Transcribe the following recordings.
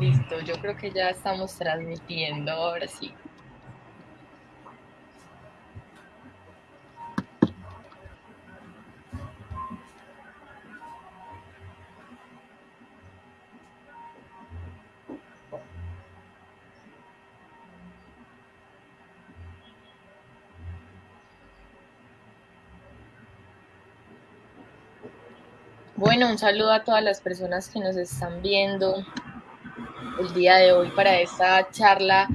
Listo, yo creo que ya estamos transmitiendo, ahora sí. Bueno, un saludo a todas las personas que nos están viendo el día de hoy para esta charla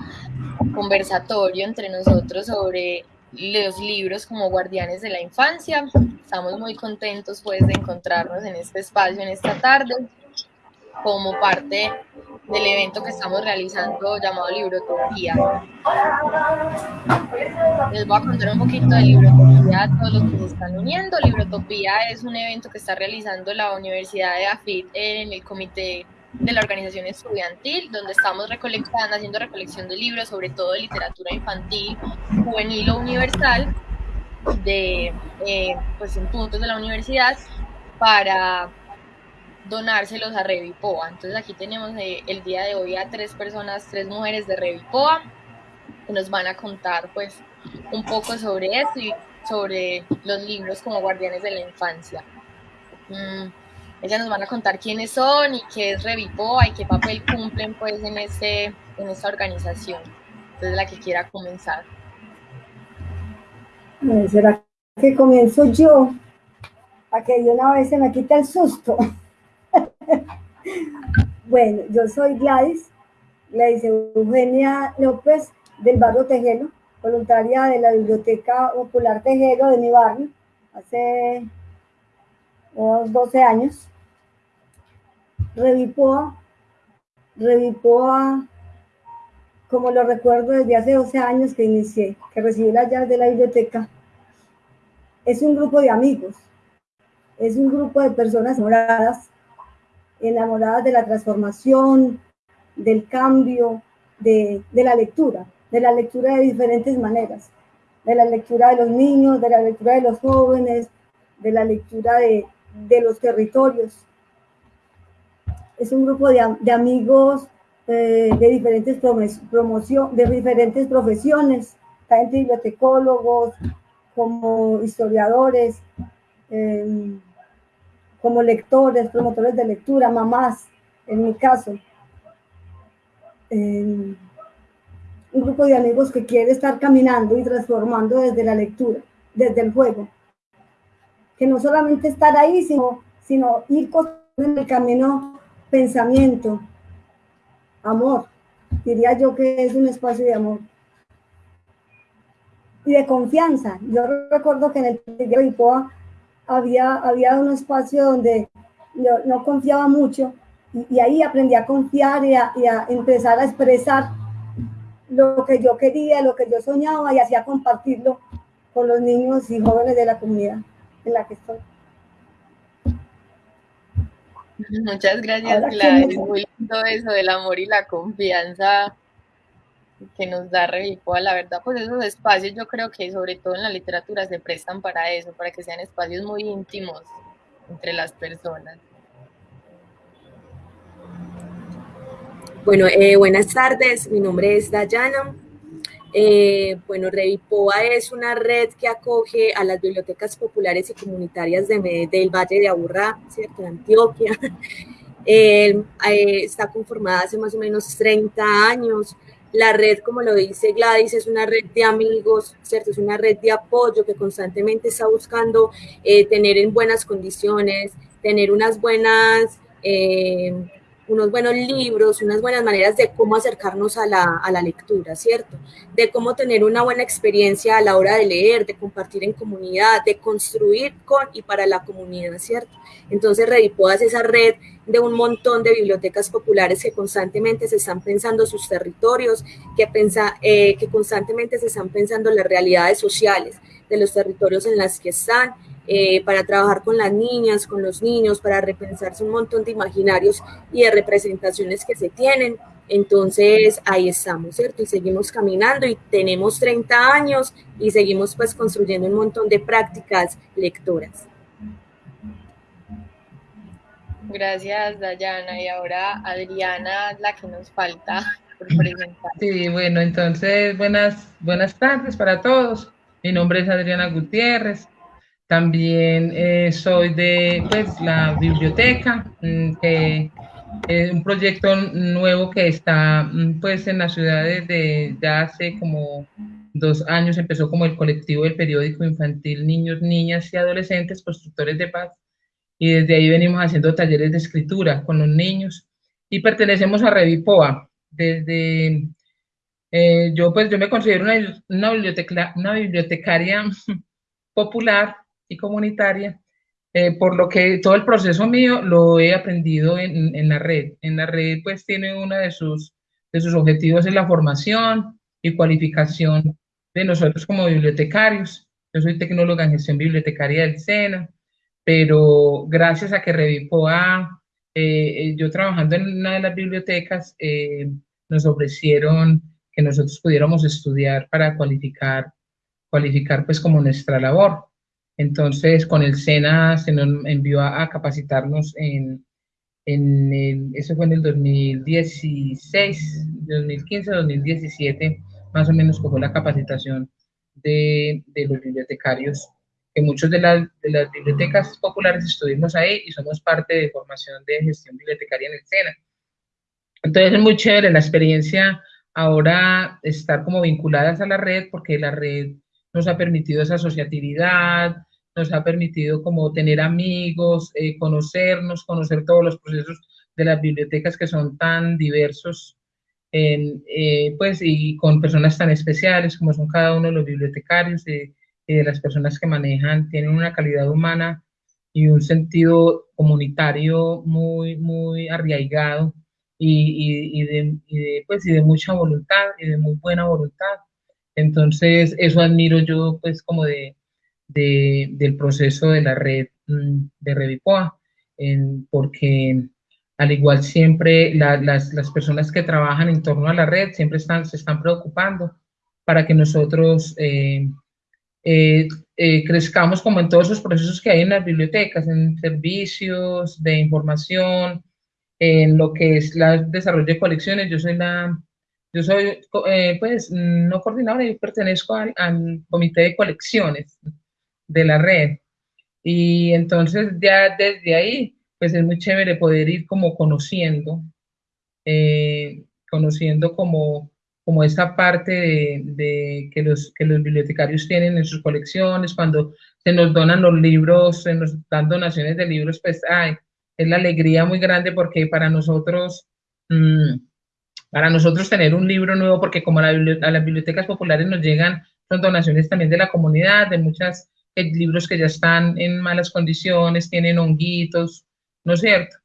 conversatorio entre nosotros sobre los libros como guardianes de la infancia. Estamos muy contentos pues de encontrarnos en este espacio en esta tarde como parte del evento que estamos realizando llamado Librotopía. Les voy a contar un poquito de Librotopía a todos los que se están uniendo. Librotopía es un evento que está realizando la Universidad de AFIT en el comité de la organización estudiantil, donde estamos recolectando, haciendo recolección de libros, sobre todo de literatura infantil, juvenil o universal, de eh, pues en puntos de la universidad para donárselos a Revipoa. Entonces aquí tenemos el día de hoy a tres personas, tres mujeres de Revipoa, que nos van a contar pues un poco sobre esto y sobre los libros como guardianes de la infancia. Mm, ellas nos van a contar quiénes son y qué es Revipoa y qué papel cumplen pues en, este, en esta organización. Entonces la que quiera comenzar. ¿Será que comienzo yo? A que de una vez se me quita el susto. bueno, yo soy Gladys, Gladys Eugenia López del barrio Tejero, voluntaria de la Biblioteca Popular Tejero de mi barrio, hace unos 12 años. Revipoa, Revipoa, como lo recuerdo desde hace 12 años que inicié, que recibí las llaves de la biblioteca, es un grupo de amigos, es un grupo de personas moradas enamoradas de la transformación, del cambio, de, la lectura, de la lectura de diferentes maneras, de la lectura de los niños, de la lectura de los jóvenes, de la lectura de, los territorios. Es un grupo de, amigos eh, de, diferentes promoción, de diferentes profesiones, tanto bibliotecólogos como historiadores, eh, como lectores, promotores de lectura, mamás, en mi caso. un grupo de amigos que quiere estar caminando y transformando desde la lectura, desde el juego. Que no solamente estar ahí, sino, sino ir en el camino pensamiento, amor. Diría yo que es un espacio de amor. Y de confianza. Yo recuerdo que en el de Ipoa había, había un espacio donde yo no confiaba mucho y, ahí aprendí a confiar y a, empezar a expresar lo que yo quería, lo que yo soñaba y hacía compartirlo con los niños y jóvenes de la comunidad en la que estoy. Muchas gracias, Gladys. Muy lindo eso del amor y la confianza que nos da Revipoa, la verdad, pues esos espacios yo creo que sobre todo en la literatura se prestan para eso, para que sean espacios muy íntimos entre las personas. Bueno, eh, buenas tardes, mi nombre es Dayana. Eh, bueno, Revipoa es una red que acoge a las bibliotecas populares y comunitarias de, del Valle de Aburrá, ¿cierto? de Antioquia. Eh, está conformada hace más o menos 30 años. La red, como lo dice Gladys, es una red de amigos, ¿cierto? Es una red de apoyo que constantemente está buscando eh, tener en buenas condiciones, tener unas buenas eh, unos buenos libros, unas buenas maneras de cómo acercarnos a la, a la, lectura, ¿cierto? De cómo tener una buena experiencia a la hora de leer, de compartir en comunidad, de construir con y para la comunidad, ¿cierto? Entonces Redipodas es esa red de un montón de bibliotecas populares que constantemente se están pensando sus territorios, que, pensa, eh, que constantemente se están pensando las realidades sociales de los territorios en las que están, eh, para trabajar con las niñas, con los niños, para repensarse un montón de imaginarios y de representaciones que se tienen. Entonces ahí estamos, ¿cierto? Y seguimos caminando y tenemos 30 años y seguimos pues construyendo un montón de prácticas lectoras. Gracias, Dayana. Y ahora Adriana, la que nos falta por presentar. Sí, bueno, entonces buenas, buenas tardes para todos. Mi nombre es Adriana Gutiérrez. También eh, soy de pues, la biblioteca, mm, que es un proyecto nuevo que está mm, pues, en la ciudad desde ya hace como dos años. Empezó como el colectivo del periódico infantil Niños, Niñas y Adolescentes Constructores de Paz y desde ahí venimos haciendo talleres de escritura con los niños y pertenecemos a Revipoa. Desde eh, yo pues yo me considero una, una, biblioteca, una bibliotecaria popular y comunitaria, eh, por lo que todo el proceso mío lo he aprendido en, en, la red. En la red pues tiene uno de sus, de sus objetivos es la formación y cualificación de nosotros como bibliotecarios. Yo soy tecnóloga en gestión bibliotecaria del SENA pero gracias a que Revipoa, eh, eh, yo trabajando en una de las bibliotecas, eh, nos ofrecieron que nosotros pudiéramos estudiar para cualificar, cualificar pues como nuestra labor. Entonces, con el SENA se nos envió a, capacitarnos en, en el, eso fue en el 2016, 2015, 2017, más o menos fue la capacitación de, de los bibliotecarios que muchos de, las, de las bibliotecas populares estuvimos ahí y somos parte de formación de gestión bibliotecaria en el SENA. Entonces es muy chévere la experiencia ahora estar como vinculadas a la red porque la red nos ha permitido esa asociatividad, nos ha permitido como tener amigos, eh, conocernos, conocer todos los procesos de las bibliotecas que son tan diversos, eh, pues y con personas tan especiales como son cada uno de los bibliotecarios. Eh, de las personas que manejan tienen una calidad humana y un sentido comunitario muy, muy arraigado y, y, de, pues, y de mucha voluntad y de muy buena voluntad. Entonces, eso admiro yo, pues, como de, de del proceso de la red mm, de Revipoa, porque al igual siempre las, las, personas que trabajan en torno a la red siempre están, se están preocupando para que nosotros eh, eh, eh, crezcamos como en todos esos procesos que hay en las bibliotecas, en servicios de información, en lo que es el desarrollo de colecciones. Yo soy la, yo soy, eh, pues, no coordinadora, yo pertenezco al, comité de colecciones de la red. Y entonces ya desde ahí, pues es muy chévere poder ir como conociendo, conociendo como como esa parte de, que, los, que los bibliotecarios tienen en sus colecciones, cuando se nos donan los libros, se nos dan donaciones de libros, pues ay, es la alegría muy grande porque para nosotros, mm, para nosotros tener un libro nuevo, porque como a, a, las bibliotecas populares nos llegan, son donaciones también de la comunidad, de muchos eh, libros que ya están en malas condiciones, tienen honguitos, ¿no es cierto?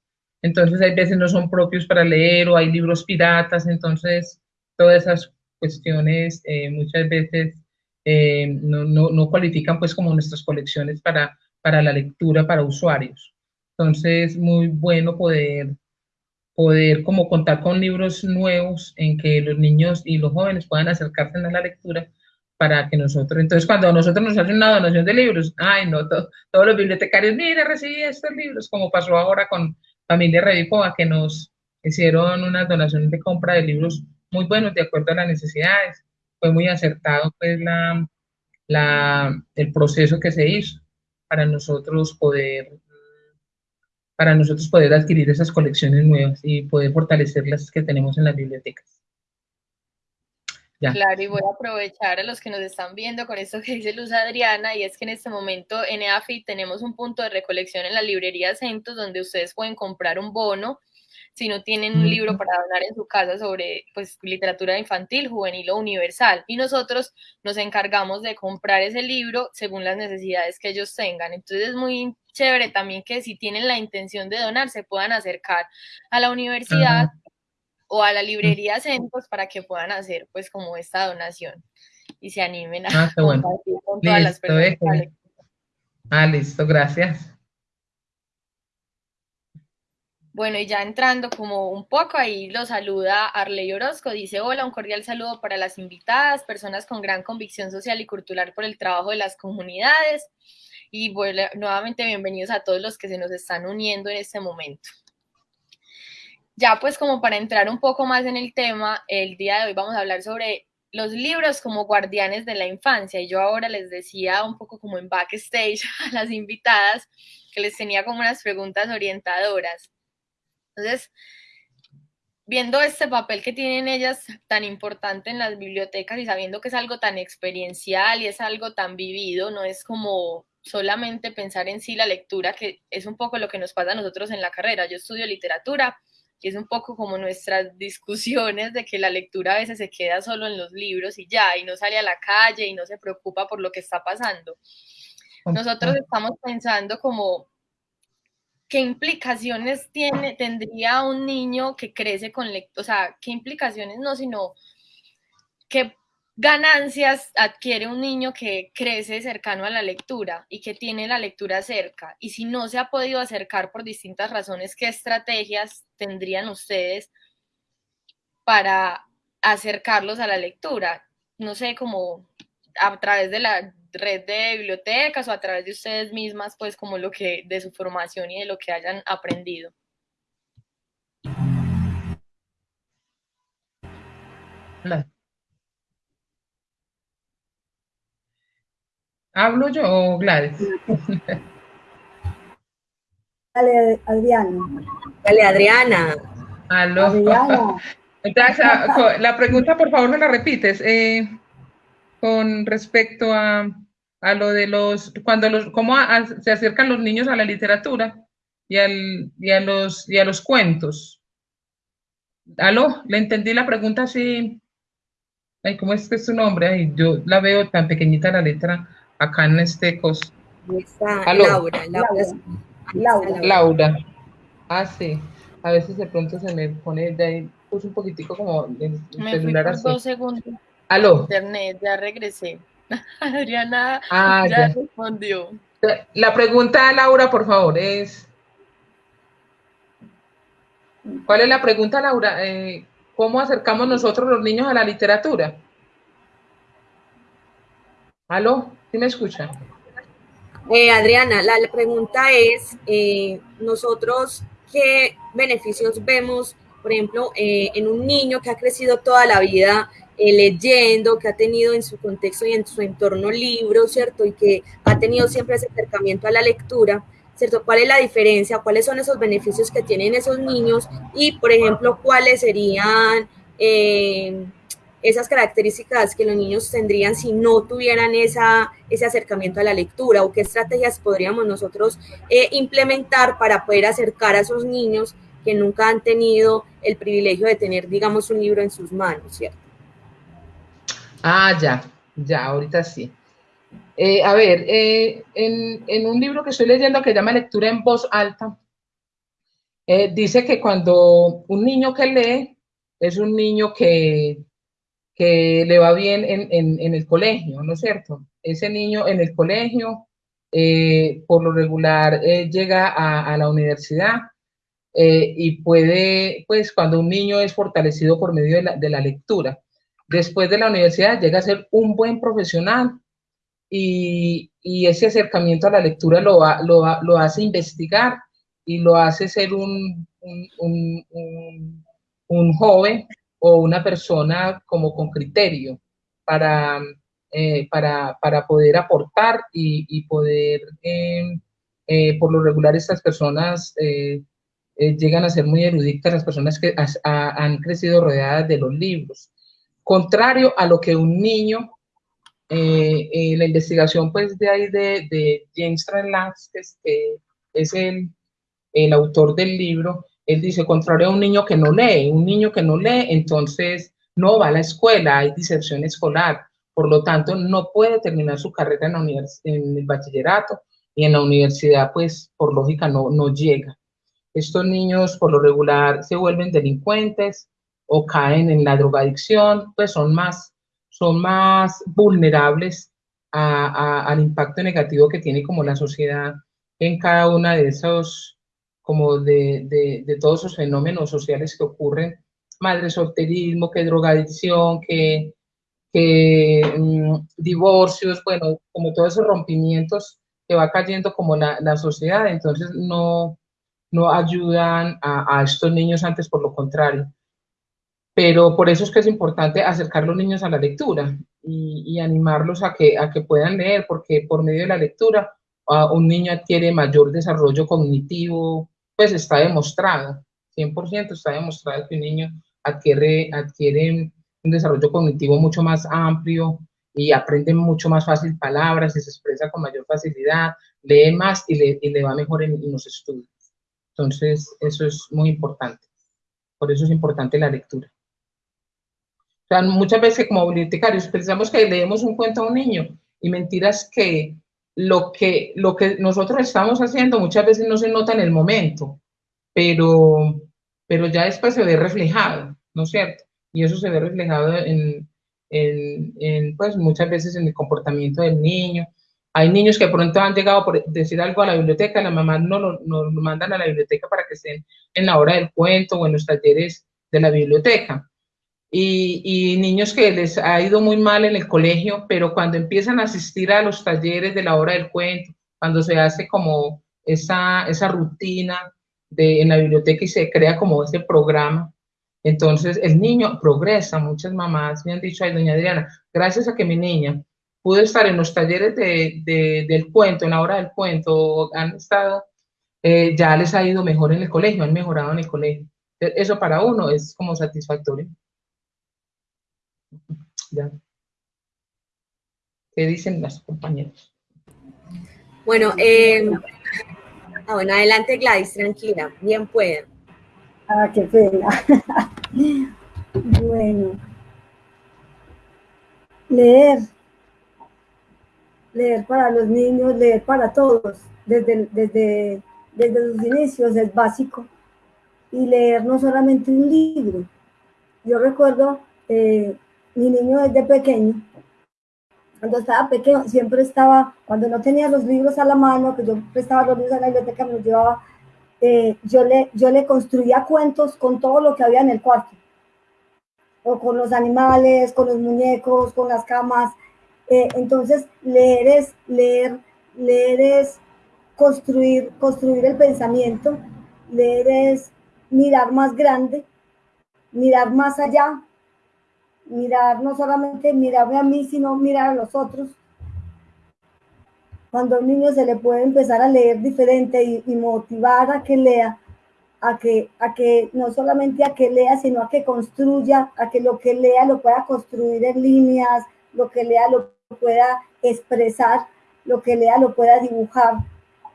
Entonces hay veces no son propios para leer o hay libros piratas, entonces todas esas cuestiones eh, muchas veces eh, no, no, no, cualifican pues como nuestras colecciones para, para la lectura para usuarios. Entonces, muy bueno poder, poder como contar con libros nuevos en que los niños y los jóvenes puedan acercarse a la lectura para que nosotros, entonces cuando nosotros nos hacen una donación de libros, ay no, todos los bibliotecarios, mire, recibí estos libros, como pasó ahora con Familia Revicoa, que nos hicieron una donación de compra de libros muy buenos de acuerdo a las necesidades. Fue muy acertado pues la, la, el proceso que se hizo para nosotros poder para nosotros poder adquirir esas colecciones nuevas y poder fortalecer las que tenemos en las bibliotecas. Claro, y voy a aprovechar a los que nos están viendo con esto que dice Luz Adriana, y es que en este momento en EAFI tenemos un punto de recolección en la librería Centos donde ustedes pueden comprar un bono si no tienen un libro para donar en su casa sobre pues, literatura infantil, juvenil o universal. Y nosotros nos encargamos de comprar ese libro según las necesidades que ellos tengan. Entonces es muy chévere también que si tienen la intención de donar, se puedan acercar a la universidad o a la librería Centros para que puedan hacer pues como esta donación y se animen a ah, compartir con todas las personas. Ah, listo, gracias. Bueno, y ya entrando como un poco, ahí lo saluda Arley Orozco, dice, hola, un cordial saludo para las invitadas, personas con gran convicción social y cultural por el trabajo de las comunidades. y nuevamente bienvenidos a todos los que se nos están uniendo en este momento. Ya pues como para entrar un poco más en el tema, el día de hoy vamos a hablar sobre los libros como guardianes de la infancia y yo ahora les decía un poco como en backstage a las invitadas que les tenía como unas preguntas orientadoras. Entonces, viendo este papel que tienen ellas tan importante en las bibliotecas y sabiendo que es algo tan experiencial y es algo tan vivido, no es como solamente pensar en sí la lectura, que es un poco lo que nos pasa a nosotros en la carrera. Yo estudio literatura y es un poco como nuestras discusiones de que la lectura a veces se queda solo en los libros y ya, y no sale a la calle y no se preocupa por lo que está pasando. Nosotros estamos pensando como qué implicaciones tendría un niño que crece con lectura, o sea, qué implicaciones no, sino qué ganancias adquiere un niño que crece cercano a la lectura y que tiene la lectura cerca. Y si no se ha podido acercar por distintas razones, ¿qué estrategias tendrían ustedes para acercarlos a la lectura? No sé, como a través de la red de bibliotecas o a través de ustedes mismas, pues como lo que de su formación y de lo que hayan aprendido. ¿Hablo yo o Gladys? Dale, Adriana. Dale, Adriana. Aló. Adriana. La pregunta, por favor, me la repites. Eh, con respecto a, a, lo de los, cuando los, cómo se acercan los niños a la literatura y, al, y, a los, y a los cuentos. Aló, le entendí la pregunta así. Ay, ¿cómo es que es su nombre? Ay, yo la veo tan pequeñita la letra acá en este cos. Laura, Laura, Laura. Ah, sí. A veces de pronto se me pone de ahí, puse un poquitico como el me celular fui por dos segundos. Aló. Internet, ya regresé. Adriana ah, ya, respondió. La pregunta, Laura, por favor, es. ¿Cuál es la pregunta, Laura? Eh, ¿Cómo acercamos nosotros los niños a la literatura? ¿Aló? ¿Sí me escucha? Eh, Adriana, la, pregunta es, eh, nosotros, ¿qué beneficios vemos, por ejemplo, eh, en un niño que ha crecido toda la vida leyendo, que ha tenido en su contexto y en su entorno libros, ¿cierto? Y que ha tenido siempre ese acercamiento a la lectura, ¿cierto? ¿Cuál es la diferencia? ¿Cuáles son esos beneficios que tienen esos niños? Y, por ejemplo, ¿cuáles serían esas características que los niños tendrían si no tuvieran esa, ese acercamiento a la lectura o qué estrategias podríamos nosotros eh, implementar para poder acercar a esos niños que nunca han tenido el privilegio de tener, digamos, un libro en sus manos, ¿cierto? Ah, ya, ya, ahorita sí. Eh, a ver, eh, en, un libro que estoy leyendo que se llama Lectura en voz alta, dice que cuando un niño que lee es un niño que que le va bien en, el colegio, ¿no es cierto? Ese niño en el colegio, eh, por lo regular, eh, llega a, la universidad eh, y puede, pues cuando un niño es fortalecido por medio de la, lectura, después de la universidad llega a ser un buen profesional y, ese acercamiento a la lectura lo, hace investigar y lo hace ser un, joven o una persona como con criterio para, eh, poder aportar y, poder, em, eh, por lo regular, estas personas eh, llegan a ser muy eruditas, las personas que han crecido rodeadas de los libros. Contrario a lo que un niño, la investigación pues de ahí de, de James Trellatz, que es el, el autor del libro, él dice, contrario a un niño que no lee, un niño que no lee, entonces no va a la escuela, hay diserción escolar, por lo tanto no puede terminar su carrera en, en el bachillerato y en la universidad, pues por lógica no, no llega. Estos niños por lo regular se vuelven delincuentes o caen en la drogadicción, pues son más, son más vulnerables al impacto negativo que tiene como la sociedad en cada una de esos como de, de, todos esos fenómenos sociales que ocurren, madre solterismo, que drogadicción, que, que mm, divorcios, bueno, como todos esos rompimientos que va cayendo como la, la sociedad, entonces no, no ayudan a, a, estos niños antes, por lo contrario. Pero por eso es que es importante acercar a los niños a la lectura y, y animarlos a que, a que puedan leer, porque por medio de la lectura uh, un niño adquiere mayor desarrollo cognitivo, pues está demostrado, 100% está demostrado que un niño adquiere, adquiere un desarrollo cognitivo mucho más amplio y aprende mucho más fácil palabras y se expresa con mayor facilidad, lee más y le, y le va mejor en, en los estudios. Entonces, eso es muy importante. Por eso es importante la lectura. O sea, muchas veces como bibliotecarios pensamos que leemos un cuento a un niño y mentiras que lo que, lo que nosotros estamos haciendo muchas veces no se nota en el momento, pero, pero ya después se ve reflejado, ¿no es cierto? Y eso se ve reflejado en, en, pues muchas veces en el comportamiento del niño. Hay niños que pronto han llegado por decir algo a la biblioteca, la mamá no lo, no lo mandan a la biblioteca para que estén en la hora del cuento o en los talleres de la biblioteca. Y, y, niños que les ha ido muy mal en el colegio, pero cuando empiezan a asistir a los talleres de la hora del cuento, cuando se hace como esa, esa rutina de, en la biblioteca y se crea como ese programa, entonces el niño progresa. Muchas mamás me han dicho, ay, doña Adriana, gracias a que mi niña pudo estar en los talleres de, de, del cuento, en la hora del cuento, han estado, eh, ya les ha ido mejor en el colegio, han mejorado en el colegio. Eso para uno es como satisfactorio. Ya. ¿Qué dicen las compañeros? Bueno, eh, ah, bueno, adelante Gladys, tranquila, bien pueden. Ah, qué pena. bueno. Leer. Leer para los niños, leer para todos, desde, desde, desde sus inicios es básico. Y leer no solamente un libro. Yo recuerdo eh, mi niño desde pequeño, cuando estaba pequeño, siempre estaba, cuando no tenía los libros a la mano, que yo prestaba los libros a la biblioteca, me los llevaba, eh, yo, le, yo le construía cuentos con todo lo que había en el cuarto, o con los animales, con los muñecos, con las camas. Eh, entonces, leer es, leer, leer es construir, construir el pensamiento, leer es mirar más grande, mirar más allá, mirar, no solamente mirarme a mí, sino mirar a los otros. Cuando a un niño se le puede empezar a leer diferente y, y, motivar a que lea, a que, a que no solamente a que lea, sino a que construya, a que lo que lea lo pueda construir en líneas, lo que lea lo pueda expresar, lo que lea lo pueda dibujar,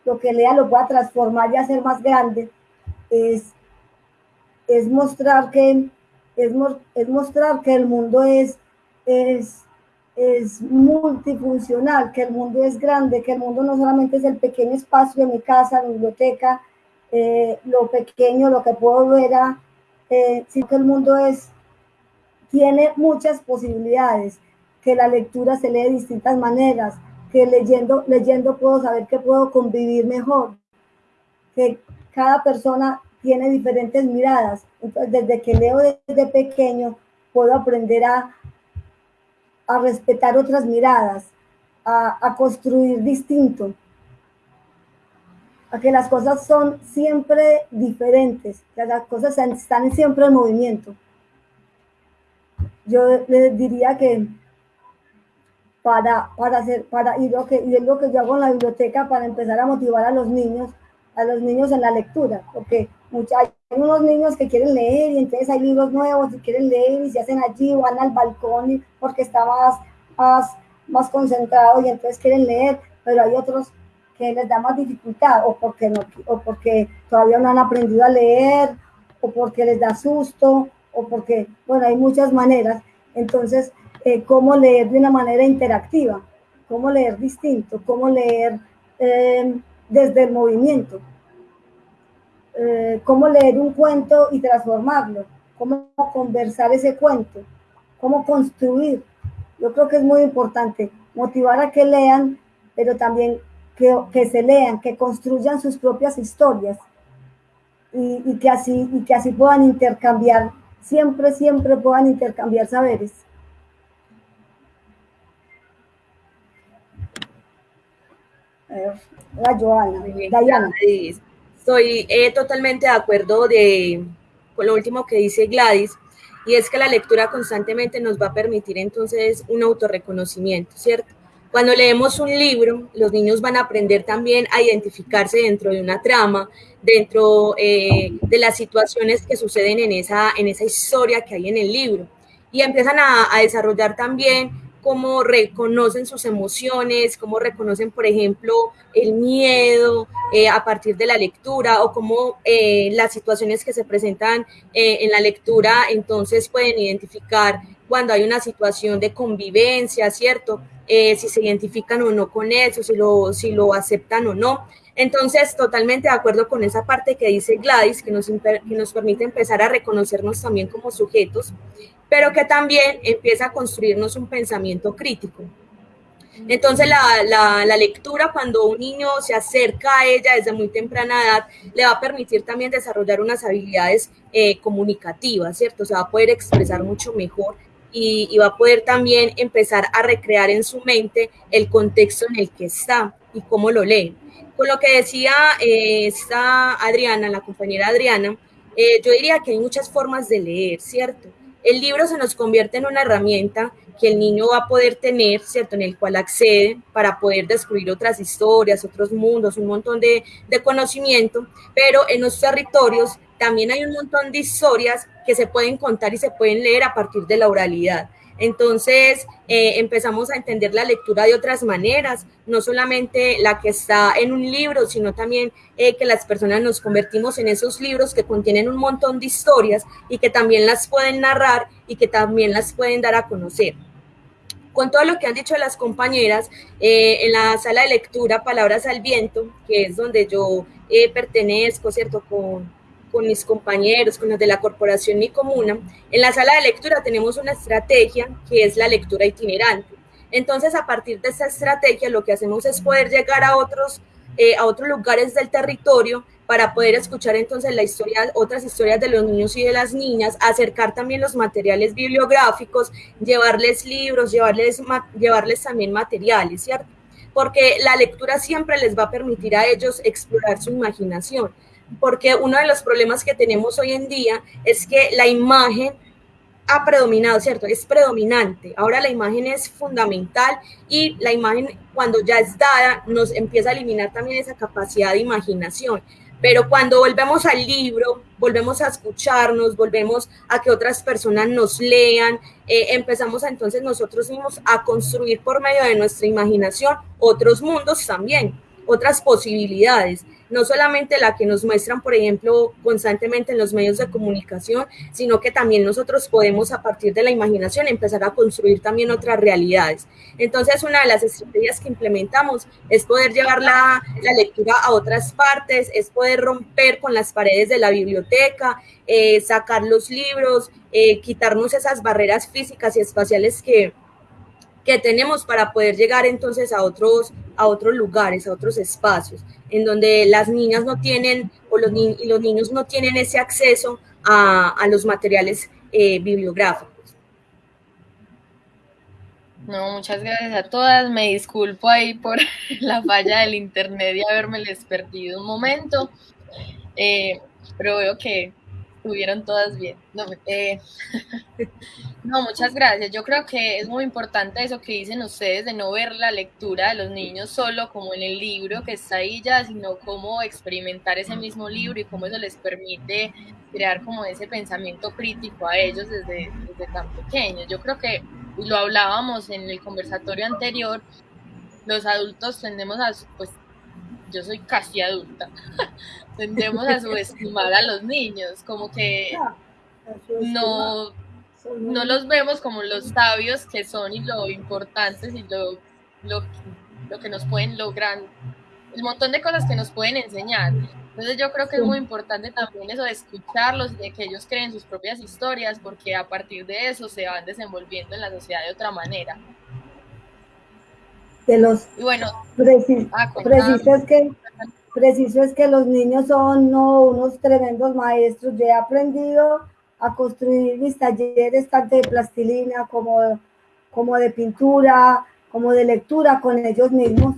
lo que lea lo pueda transformar y hacer más grande, es, es mostrar que es, es mostrar que el mundo es, es, es multifuncional, que el mundo es grande, que el mundo no solamente es el pequeño espacio de mi casa, mi biblioteca, eh, lo pequeño, lo que puedo ver, eh, sino que el mundo es, tiene muchas posibilidades, que la lectura se lee de distintas maneras, que leyendo, leyendo puedo saber que puedo convivir mejor, que cada persona tiene diferentes miradas. Entonces, desde que leo desde pequeño, puedo aprender a, a respetar otras miradas, a, a construir distinto, a que las cosas son siempre diferentes, que las cosas están siempre en movimiento. Yo les diría que para, para hacer, para, y, lo que, y es lo que yo hago en la biblioteca para empezar a motivar a los niños, a los niños en la lectura, porque hay unos niños que quieren leer y entonces hay libros nuevos y quieren leer y se hacen allí van al balcón porque está más, más, más concentrado y entonces quieren leer, pero hay otros que les da más dificultad o porque, no, o porque todavía no han aprendido a leer o porque les da susto o porque, bueno, hay muchas maneras. Entonces, eh, cómo leer de una manera interactiva, cómo leer distinto, cómo leer eh, desde el movimiento eh, cómo leer un cuento y transformarlo, cómo conversar ese cuento, cómo construir. Yo creo que es muy importante motivar a que lean, pero también que, que se lean, que construyan sus propias historias y, y, que así, y que así puedan intercambiar, siempre, siempre puedan intercambiar saberes. La Joana. Estoy eh, totalmente de acuerdo de, con lo último que dice Gladys, y es que la lectura constantemente nos va a permitir entonces un autorreconocimiento, ¿cierto? Cuando leemos un libro, los niños van a aprender también a identificarse dentro de una trama, dentro eh, de las situaciones que suceden en esa, en esa historia que hay en el libro. Y empiezan a, a desarrollar también cómo reconocen sus emociones, cómo reconocen, por ejemplo, el miedo eh, a partir de la lectura o cómo eh, las situaciones que se presentan eh, en la lectura entonces pueden identificar cuando hay una situación de convivencia, ¿cierto? si se identifican o no con eso, si lo, si lo aceptan o no. Entonces, totalmente de acuerdo con esa parte que dice Gladys, que nos, permite empezar a reconocernos también como sujetos pero que también empieza a construirnos un pensamiento crítico. Entonces la, lectura cuando un niño se acerca a ella desde muy temprana edad le va a permitir también desarrollar unas habilidades eh, comunicativas, ¿cierto? Se va a poder expresar mucho mejor y, va a poder también empezar a recrear en su mente el contexto en el que está y cómo lo lee. Con lo que decía eh, esta Adriana, la compañera Adriana, eh, yo diría que hay muchas formas de leer, ¿cierto? El libro se nos convierte en una herramienta que el niño va a poder tener, ¿cierto? En el cual accede para poder descubrir otras historias, otros mundos, un montón de, conocimiento, pero en los territorios también hay un montón de historias que se pueden contar y se pueden leer a partir de la oralidad. Entonces eh, empezamos a entender la lectura de otras maneras, no solamente la que está en un libro, sino también eh, que las personas nos convertimos en esos libros que contienen un montón de historias y que también las pueden narrar y que también las pueden dar a conocer con todo lo que han dicho las compañeras, eh, en la sala de lectura Palabras al Viento, que es donde yo pertenezco, ¿cierto? Con, con mis compañeros, con los de la corporación Mi Comuna, en la sala de lectura tenemos una estrategia que es la lectura itinerante. Entonces, a partir de esa estrategia, lo que hacemos es poder llegar a otros, eh, a otros lugares del territorio para poder escuchar entonces la historia, otras historias de los niños y de las niñas, acercar también los materiales bibliográficos, llevarles libros, llevarles, llevarles también materiales, ¿cierto? Porque la lectura siempre les va a permitir a ellos explorar su imaginación porque uno de los problemas que tenemos hoy en día es que la imagen ha predominado, ¿cierto? Es predominante. Ahora la imagen es fundamental y la imagen cuando ya es dada nos empieza a eliminar también esa capacidad de imaginación. Pero cuando volvemos al libro, volvemos a escucharnos, volvemos a que otras personas nos lean, eh, empezamos entonces nosotros mismos a construir por medio de nuestra imaginación otros mundos también, otras posibilidades no solamente la que nos muestran, por ejemplo, constantemente en los medios de comunicación, sino que también nosotros podemos a partir de la imaginación empezar a construir también otras realidades. Entonces, una de las estrategias que implementamos es poder llevar la, lectura a otras partes, es poder romper con las paredes de la biblioteca, eh, sacar los libros, eh, quitarnos esas barreras físicas y espaciales que, que tenemos para poder llegar entonces a otros, a otros lugares, a otros espacios en donde las niñas no tienen o los, y los niños no tienen ese acceso a, los materiales eh, bibliográficos. No, muchas gracias a todas. Me disculpo ahí por la falla del internet y haberme les perdido un momento. Eh, pero veo que estuvieron todas bien. No, eh, no, muchas gracias. Yo creo que es muy importante eso que dicen ustedes de no ver la lectura de los niños solo como en el libro que está ahí ya, sino cómo experimentar ese mismo libro y cómo eso les permite crear como ese pensamiento crítico a ellos desde, desde tan pequeños. Yo creo que lo hablábamos en el conversatorio anterior, los adultos tendemos a, pues yo soy casi adulta, tendemos a subestimar a los niños, como que no, no los vemos como los sabios que son y lo importantes y lo, lo, lo que nos pueden lograr, el montón de cosas que nos pueden enseñar. Entonces yo creo que es muy importante también eso de escucharlos, de que ellos creen sus propias historias, porque a partir de eso se van desenvolviendo en la sociedad de otra manera de los bueno, ah, preciso, es que, preciso es que los niños son no, unos tremendos maestros. Yo he aprendido a construir mis talleres tanto de plastilina como, como de pintura, como de lectura con ellos mismos.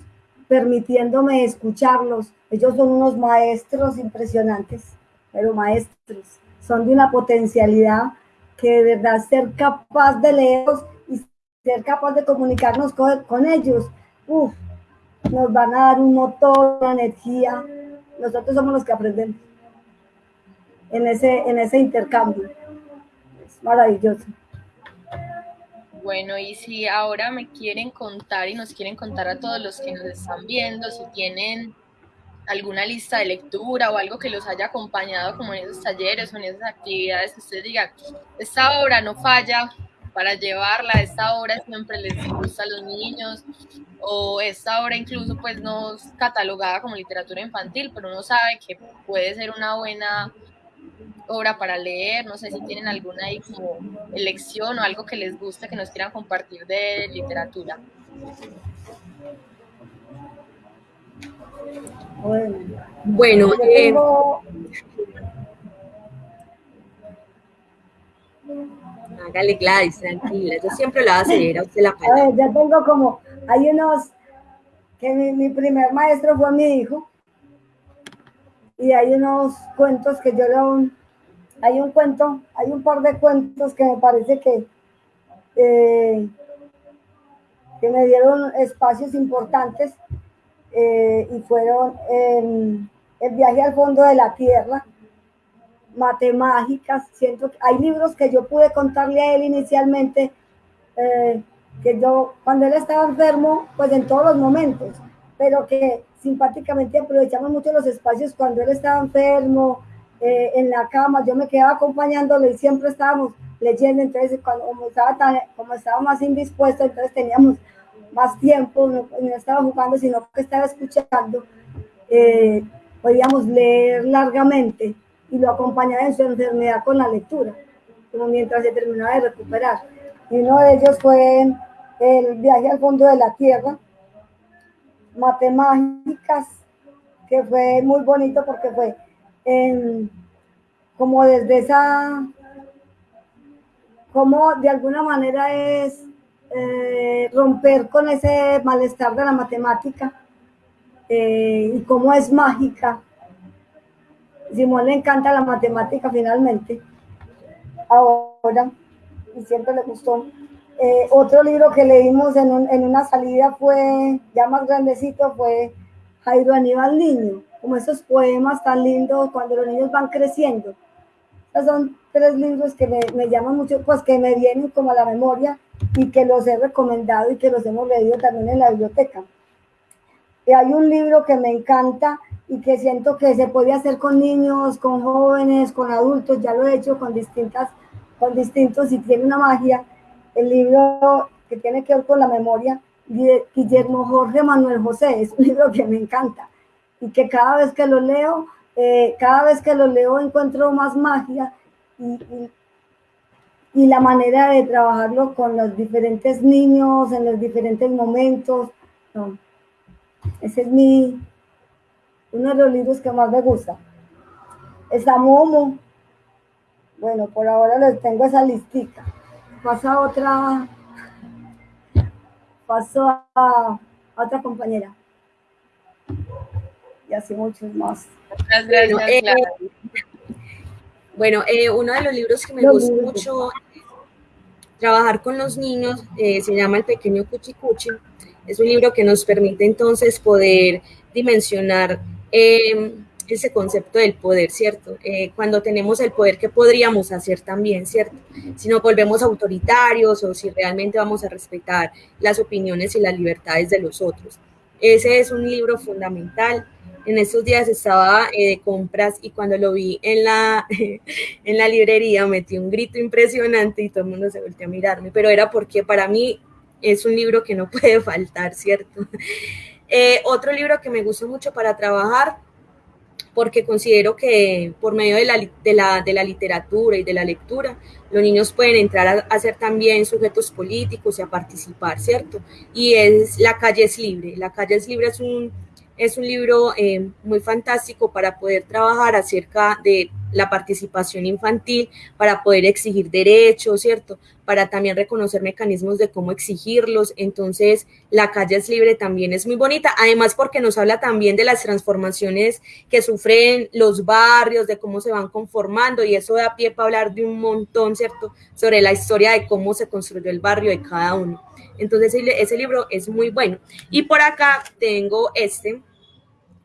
permitiéndome escucharlos. Ellos son unos maestros impresionantes, pero maestros, son de una potencialidad que de verdad ser capaz de leerlos ser capaz de comunicarnos con, ellos, uf, nos van a dar un motor, una energía. Nosotros somos los que aprendemos en ese, en ese intercambio. Es maravilloso. Bueno, y si ahora me quieren contar y nos quieren contar a todos los que nos están viendo, si tienen alguna lista de lectura o algo que los haya acompañado como en esos talleres o en esas actividades que ustedes digan, esta obra no falla para llevarla, esta obra siempre les gusta a los niños o esta obra incluso pues no es catalogada como literatura infantil, pero uno sabe que puede ser una buena obra para leer, no sé si tienen alguna ahí como elección o algo que les guste que nos quieran compartir de literatura. Bueno, eh, hágale Gladys, tranquila, yo siempre la voy a usted la palabra. Ver, ya tengo como, hay unos, que mi, mi primer maestro fue mi hijo, y hay unos cuentos que yo lo, hay un cuento, hay un par de cuentos que me parece que, eh, que me dieron espacios importantes eh, y fueron El viaje al fondo de la tierra, Matemágicas, siento que hay libros que yo pude contarle a él inicialmente, eh, que yo, cuando él estaba enfermo, pues en todos los momentos, pero que simpáticamente aprovechamos mucho los espacios cuando él estaba enfermo, eh, en la cama, yo me quedaba acompañándolo y siempre estábamos leyendo, entonces cuando, como, estaba tan, como estaba más indispuesto, entonces teníamos más tiempo, no, estaba jugando, sino que estaba escuchando, eh, podíamos leer largamente y lo acompañaba en su enfermedad con la lectura, como mientras se terminaba de recuperar. Y uno de ellos fue el viaje al fondo de la tierra, matemáticas, que fue muy bonito porque fue como desde esa, como de alguna manera es eh, romper con ese malestar de la matemática eh, y cómo es mágica. Simón le encanta la matemática finalmente, ahora, y siempre le gustó. Eh, otro libro que leímos en, en, una salida fue, ya más grandecito, fue Jairo Aníbal Niño, como esos poemas tan lindos cuando los niños van creciendo. Esos son tres libros que me, me llaman mucho, pues que me vienen como a la memoria y que los he recomendado y que los hemos leído también en la biblioteca. Y hay un libro que me encanta y que siento que se puede hacer con niños, con jóvenes, con adultos, ya lo he hecho con distintas, con distintos y tiene una magia. El libro que tiene que ver con la memoria Guillermo Jorge Manuel José, es un libro que me encanta y que cada vez que lo leo, eh, cada vez que lo leo encuentro más magia y, y la manera de trabajarlo con los diferentes niños en los diferentes momentos. Ese es mi, uno de los libros que más me gusta. Está Momo. Bueno, por ahora les tengo esa listita. Pasa otra. Paso a, otra compañera. Y así muchos más. Bueno, eh, bueno eh, uno de los libros que me gusta mucho trabajar con los niños eh, se llama El Pequeño Cuchicuchi. Es un libro que nos permite entonces poder dimensionar em, ese concepto del poder, ¿cierto? Eh, cuando tenemos el poder, ¿qué podríamos hacer también, ¿cierto? Si nos volvemos autoritarios o si realmente vamos a respetar las opiniones y las libertades de los otros. Ese es un libro fundamental en estos días estaba eh, de compras y cuando lo vi en la, en la librería metí un grito impresionante y todo el mundo se volteó a mirarme, pero era porque para mí es un libro que no puede faltar, ¿cierto? Eh, otro libro que me gusta mucho para trabajar, porque considero que por medio de la, de la, de la literatura y de la lectura, los niños pueden entrar a, a, ser también sujetos políticos y a participar, ¿cierto? Y es La calle es libre. La calle es libre es un es un libro eh, muy fantástico para poder trabajar acerca de la participación infantil, para poder exigir derechos, ¿cierto? Para también reconocer mecanismos de cómo exigirlos. Entonces, La calle es libre también es muy bonita, además porque nos habla también de las transformaciones que sufren los barrios, de cómo se van conformando, y eso da pie para hablar de un montón, ¿cierto? Sobre la historia de cómo se construyó el barrio de cada uno. Entonces, ese libro es muy bueno. Y por acá tengo este,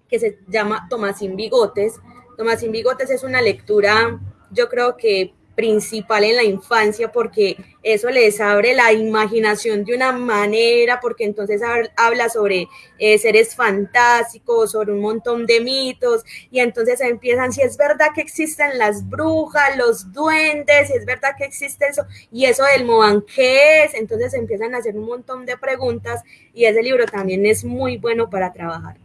que se llama Tomás sin Bigotes. Tomás sin Bigotes es una lectura, yo creo que principal en la infancia porque eso les abre la imaginación de una manera, porque entonces habla sobre eh, seres fantásticos, sobre un montón de mitos, y entonces empiezan, si es verdad que existen las brujas, los duendes, si es verdad que existe eso, y eso del Moan, ¿qué es? Entonces empiezan a hacer un montón de preguntas, y ese libro también es muy bueno para trabajar.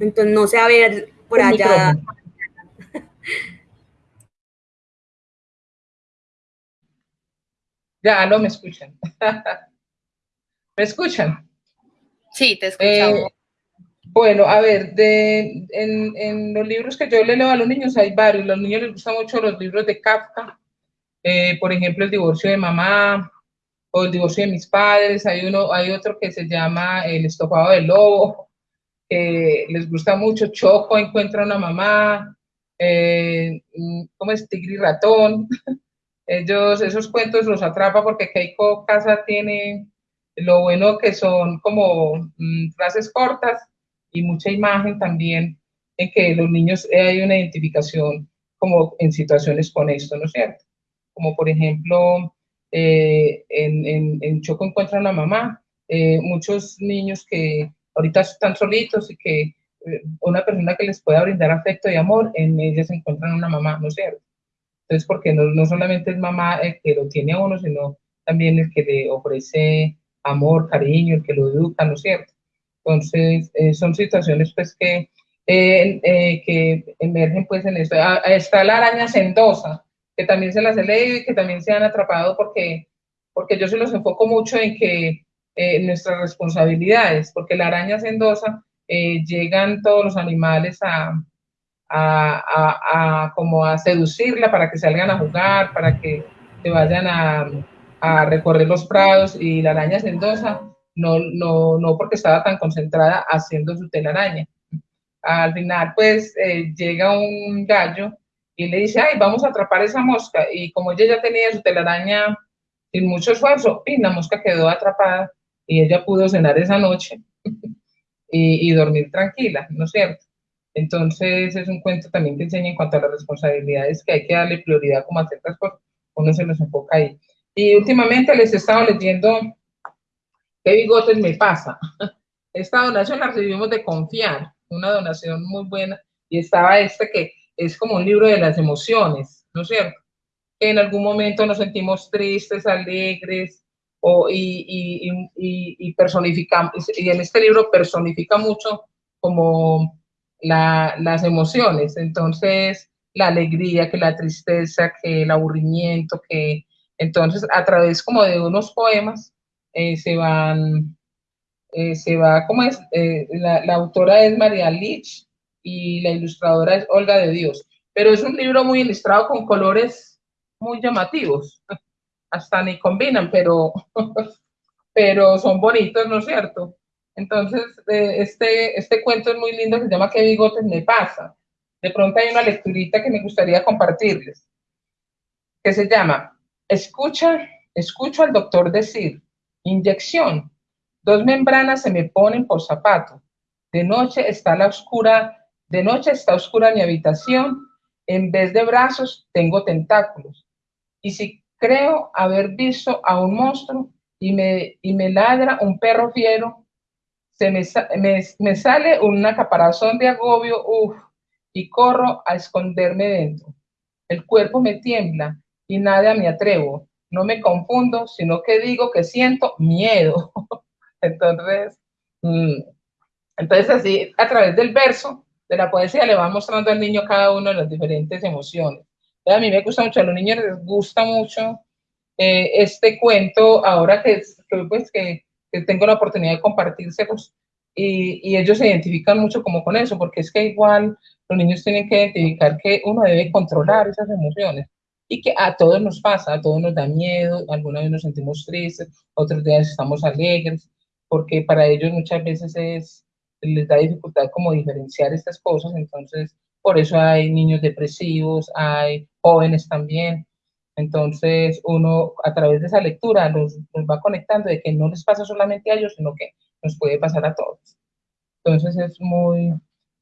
Entonces, no sé, a ver, por allá. Ya, no me escuchan. ¿Me escuchan? Sí, te escuchamos. Eh, bueno, a ver, de, en, los libros que yo le leo a los niños hay varios. Los niños les gustan mucho los libros de Kafka. Eh, por ejemplo, El divorcio de mamá o El divorcio de mis padres. Hay, uno, hay otro que se llama El estofado del lobo. que les gusta mucho. Choco encuentra una mamá. Eh, ¿Cómo es? Tigre y ratón. Ellos, esos cuentos los atrapa porque Keiko Casa tiene lo bueno que son como mm, frases cortas y mucha imagen también en que los niños eh, hay una identificación como en situaciones con esto, ¿no es cierto? Como por ejemplo, eh, en, en, Choco encuentra una mamá, eh, muchos niños que ahorita están solitos y que una persona que les pueda brindar afecto y amor, en ellas encuentran una mamá, ¿no es cierto? Entonces, porque no, no solamente es mamá el que lo tiene a uno, sino también el que le ofrece amor, cariño, el que lo educa, ¿no es cierto? Entonces, eh, son situaciones pues que, eh, eh, que emergen pues en esto. Ah, está la araña sendosa, que también se las he leído y que también se han atrapado porque, porque yo se los enfoco mucho en que nuestras responsabilidades, porque la araña sendosa llegan todos los animales a, a, como a seducirla para que salgan a jugar, para que se vayan a, a recorrer los prados y la araña sendosa, no, no, no porque estaba tan concentrada haciendo su telaraña. Al final, pues, eh, llega un gallo y le dice, ay, vamos a atrapar esa mosca. Y como ella ya tenía su telaraña sin mucho esfuerzo, y la mosca quedó atrapada y ella pudo cenar esa noche y, y dormir tranquila, ¿no es cierto? Entonces es un cuento también que enseña en cuanto a las responsabilidades que hay que darle prioridad como a ciertas cosas, uno se los enfoca ahí. Y últimamente les he estado leyendo ¿Qué bigotes me pasa? Esta donación la recibimos de Confiar, una donación muy buena, y estaba este que es como un libro de las emociones, ¿no es cierto? Que en algún momento nos sentimos tristes, alegres, o, y, y, y, y personificamos, y en este libro personifica mucho como las emociones. Entonces, la alegría, que la tristeza, que el aburrimiento, que entonces a través como de unos poemas eh, se van, eh, se va, como es? Eh, la, la, autora es María Lich y la ilustradora es Olga de Dios. Pero es un libro muy ilustrado con colores muy llamativos. Hasta ni combinan, pero, pero son bonitos, ¿no es cierto? Entonces, eh, este, este cuento es muy lindo, se llama ¿Qué bigotes me pasa? De pronto hay una lecturita que me gustaría compartirles, que se llama Escucha, escucho al doctor decir, inyección, dos membranas se me ponen por zapato, de noche está la oscura, de noche está oscura mi habitación, en vez de brazos tengo tentáculos, y si creo haber visto a un monstruo y me, y me ladra un perro fiero, se me, me, sale una caparazón de agobio, uff, y corro a esconderme dentro. El cuerpo me tiembla y nada me atrevo. No me confundo, sino que digo que siento miedo. entonces, mm, entonces así, a través del verso de la poesía le va mostrando al niño cada uno de las diferentes emociones. A mí me gusta mucho, a los niños les gusta mucho eh, este cuento, ahora que, pues que tengo la oportunidad de compartirse y, ellos se identifican mucho como con eso, porque es que igual los niños tienen que identificar que uno debe controlar esas emociones y que a todos nos pasa, a todos nos da miedo, alguna vez nos sentimos tristes, otros días estamos alegres, porque para ellos muchas veces es, les da dificultad como diferenciar estas cosas, entonces por eso hay niños depresivos, hay jóvenes también, entonces uno a través de esa lectura los, los va conectando de que no les pasa solamente a ellos, sino que nos puede pasar a todos. Entonces es muy,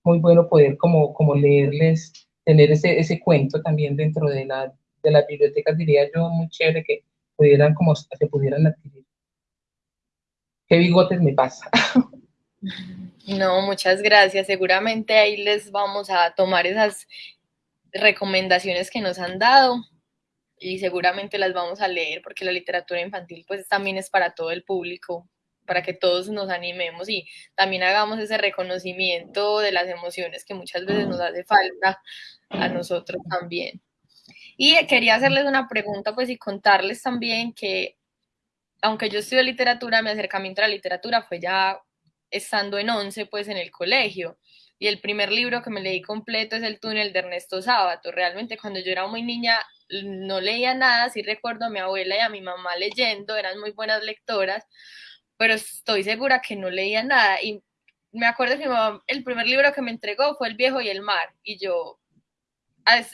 muy bueno poder como, como leerles, tener ese, ese cuento también dentro de, la, de las bibliotecas, diría yo, muy chévere que pudieran como se pudieran adquirir. ¿Qué bigotes me pasa? No, muchas gracias. Seguramente ahí les vamos a tomar esas recomendaciones que nos han dado y seguramente las vamos a leer porque la literatura infantil pues también es para todo el público, para que todos nos animemos y también hagamos ese reconocimiento de las emociones que muchas veces nos hace falta a nosotros también. Y quería hacerles una pregunta, pues, y contarles también que, aunque yo estudio literatura, mi acercamiento a la literatura fue ya estando en 11, pues, en el colegio. Y el primer libro que me leí completo es El túnel de Ernesto Sábato. Realmente cuando yo era muy niña no leía nada, sí recuerdo a mi abuela y a mi mamá leyendo, eran muy buenas lectoras, pero estoy segura que no leía nada. Y me acuerdo que el primer libro que me entregó fue El viejo y el mar, y yo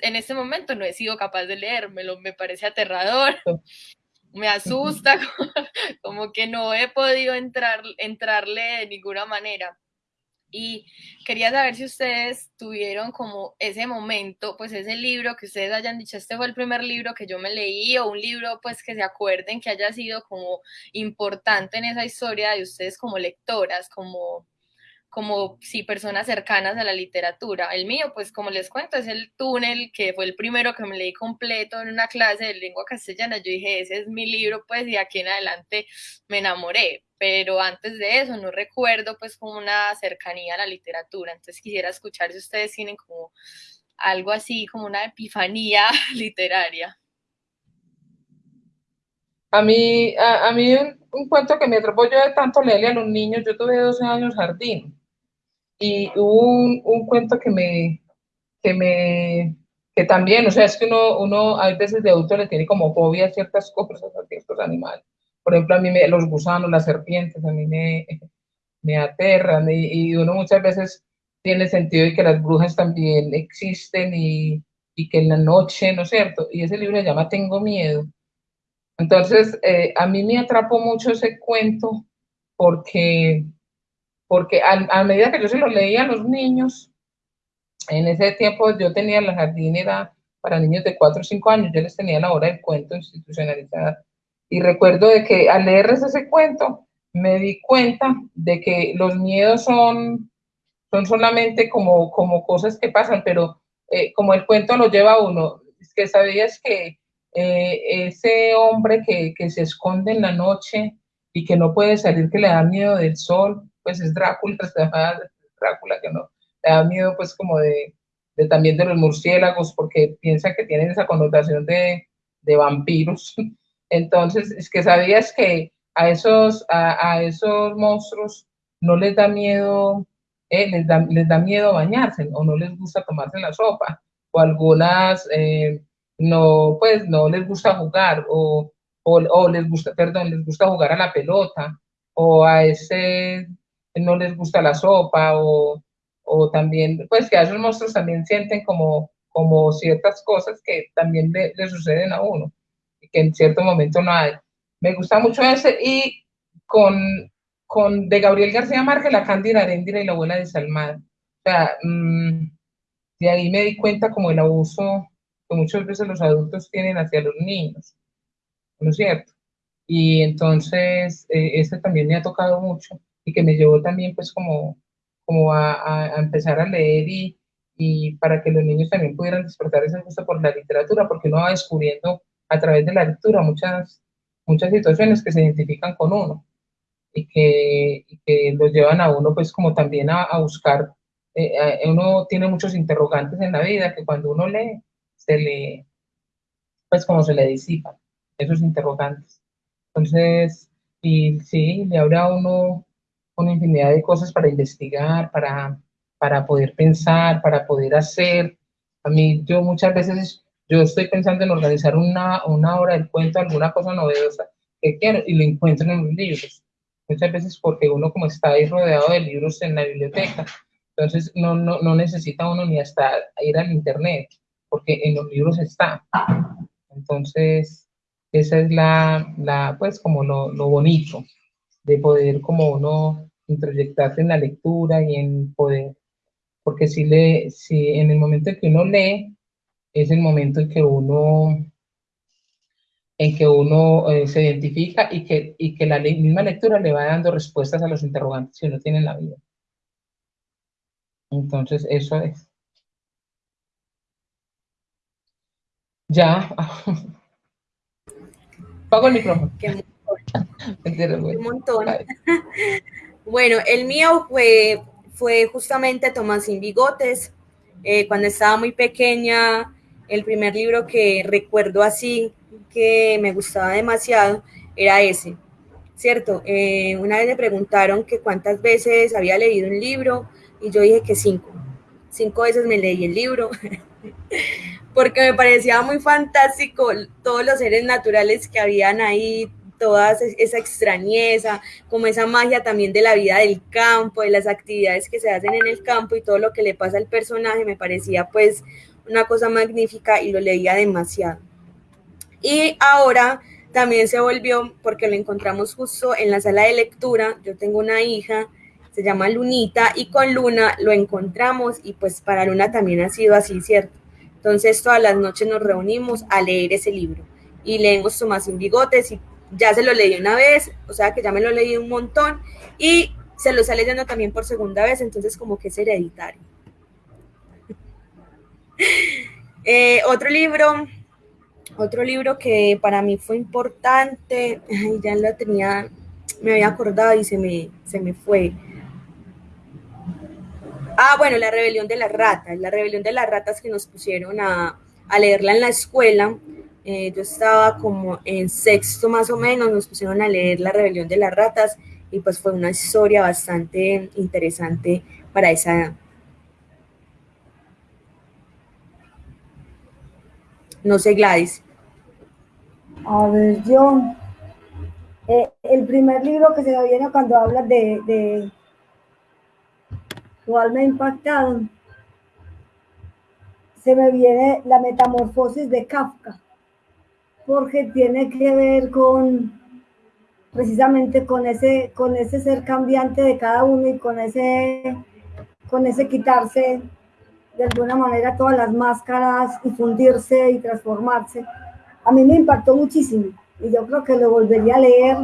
en este momento no he sido capaz de leérmelo, me parece aterrador, me asusta, como que no he podido entrar, entrarle de ninguna manera. Y quería saber si ustedes tuvieron como ese momento, pues ese libro que ustedes hayan dicho, este fue el primer libro que yo me leí, o un libro pues que se acuerden que haya sido como importante en esa historia de ustedes como lectoras, como como si personas cercanas a la literatura. El mío, pues como les cuento, es el túnel, que fue el primero que me leí completo en una clase de lengua castellana. Yo dije, ese es mi libro, pues, y aquí en adelante me enamoré. Pero antes de eso no recuerdo pues como una cercanía a la literatura. Entonces quisiera escuchar si ustedes tienen como algo así, como una epifanía literaria. A mí, a, mí un, cuento que me atrapó yo de tanto leerle a los niños, yo tuve 12 años jardín, y hubo un, un, cuento que me, que me, que también, o sea, es que uno, uno a veces de adulto le tiene como fobia a ciertas cosas, a ciertos animales. Por ejemplo, a mí me, los gusanos, las serpientes, a mí me, me aterran y, y, uno muchas veces tiene sentido de que las brujas también existen y, y, que en la noche, ¿no es cierto? Y ese libro se llama Tengo Miedo. Entonces, eh, a mí me atrapó mucho ese cuento porque porque a, medida que yo se lo leía a los niños, en ese tiempo yo tenía la jardinera para niños de 4 o 5 años, yo les tenía la hora del cuento institucionalizada. Y recuerdo de que al leerles ese cuento, me di cuenta de que los miedos son, son solamente como, como cosas que pasan, pero eh, como el cuento lo lleva a uno, es que sabías que eh, ese hombre que, que se esconde en la noche y que no puede salir, que le da miedo del sol, pues es Drácula, llama Drácula, que no, le da miedo pues como de, de, también de los murciélagos, porque piensa que tienen esa connotación de, de vampiros. Entonces, es que sabías que a esos, a, esos monstruos no les da miedo, eh, les, da, les da miedo bañarse o no les gusta tomarse la sopa, o algunas eh, no, pues no les gusta jugar, o, o, les gusta, perdón, les gusta jugar a la pelota, o a ese no les gusta la sopa o, o también, pues que a esos monstruos también sienten como, como ciertas cosas que también le, suceden a uno que en cierto momento no hay. Me gusta mucho ese y con, con de Gabriel García Márquez, La Cándida Aréndira y la abuela de Salmada. O sea, mmm, de ahí me di cuenta como el abuso que muchas veces los adultos tienen hacia los niños, ¿no es cierto? Y entonces, eh, este también me ha tocado mucho y que me llevó también pues como, como a, a empezar a leer y, y, para que los niños también pudieran despertar ese gusto por la literatura, porque uno va descubriendo a través de la lectura muchas, muchas situaciones que se identifican con uno y que, y que los llevan a uno pues como también a, a buscar, eh, uno tiene muchos interrogantes en la vida que cuando uno lee, se le, pues como se le disipan esos interrogantes. Entonces, y sí, le abre a uno una infinidad de cosas para investigar, para, para poder pensar, para poder hacer. A mí, yo muchas veces, yo estoy pensando en organizar una, una hora del cuento, alguna cosa novedosa que quiero, y lo encuentro en los libros. Muchas veces porque uno como está ahí rodeado de libros en la biblioteca, entonces no, no, no necesita uno ni hasta ir al internet, porque en los libros está. Entonces, esa es la, la pues como lo, lo bonito de poder como uno introyectarse en la lectura y en poder, porque si, le, si en el momento en que uno lee, es el momento en que uno en que uno eh, se identifica y que, y que la misma lectura le va dando respuestas a los interrogantes que uno tiene en la vida. Entonces, eso es. Ya. Pago el micrófono. Qué Un montón. Bueno, el mío fue, fue justamente Tomás sin bigotes. Eh, cuando estaba muy pequeña, el primer libro que recuerdo así, que me gustaba demasiado, era ese, ¿cierto? Eh, una vez me preguntaron que cuántas veces había leído un libro y yo dije que cinco. Cinco veces me leí el libro porque me parecía muy fantástico todos los seres naturales que habían ahí, toda esa extrañeza, como esa magia también de la vida del campo, de las actividades que se hacen en el campo y todo lo que le pasa al personaje, me parecía pues una cosa magnífica y lo leía demasiado. Y ahora también se volvió, porque lo encontramos justo en la sala de lectura, yo tengo una hija, se llama Lunita, y con Luna lo encontramos y pues para Luna también ha sido así, ¿cierto? Entonces todas las noches nos reunimos a leer ese libro y leemos Tomás sin bigotes y ya se lo leí una vez, o sea que ya me lo leí un montón y se lo está leyendo también por segunda vez, entonces como que es hereditario. Eh, otro libro, otro libro que para mí fue importante, ya lo tenía, me había acordado y se me, se me fue. Ah, bueno, La Rebelión de las Ratas, La Rebelión de las Ratas que nos pusieron a, a leerla en la escuela eh, yo estaba como en sexto más o menos, nos pusieron a leer La Rebelión de las Ratas y pues fue una historia bastante interesante para esa edad. No sé, Gladys. A ver, yo, eh, el primer libro que se me viene cuando hablas de, de cuál me ha impactado, se me viene La Metamorfosis de Kafka porque tiene que ver con precisamente con ese, con ese ser cambiante de cada uno y con ese, con ese quitarse de alguna manera todas las máscaras y fundirse y transformarse. A mí me impactó muchísimo y yo creo que lo volvería a leer.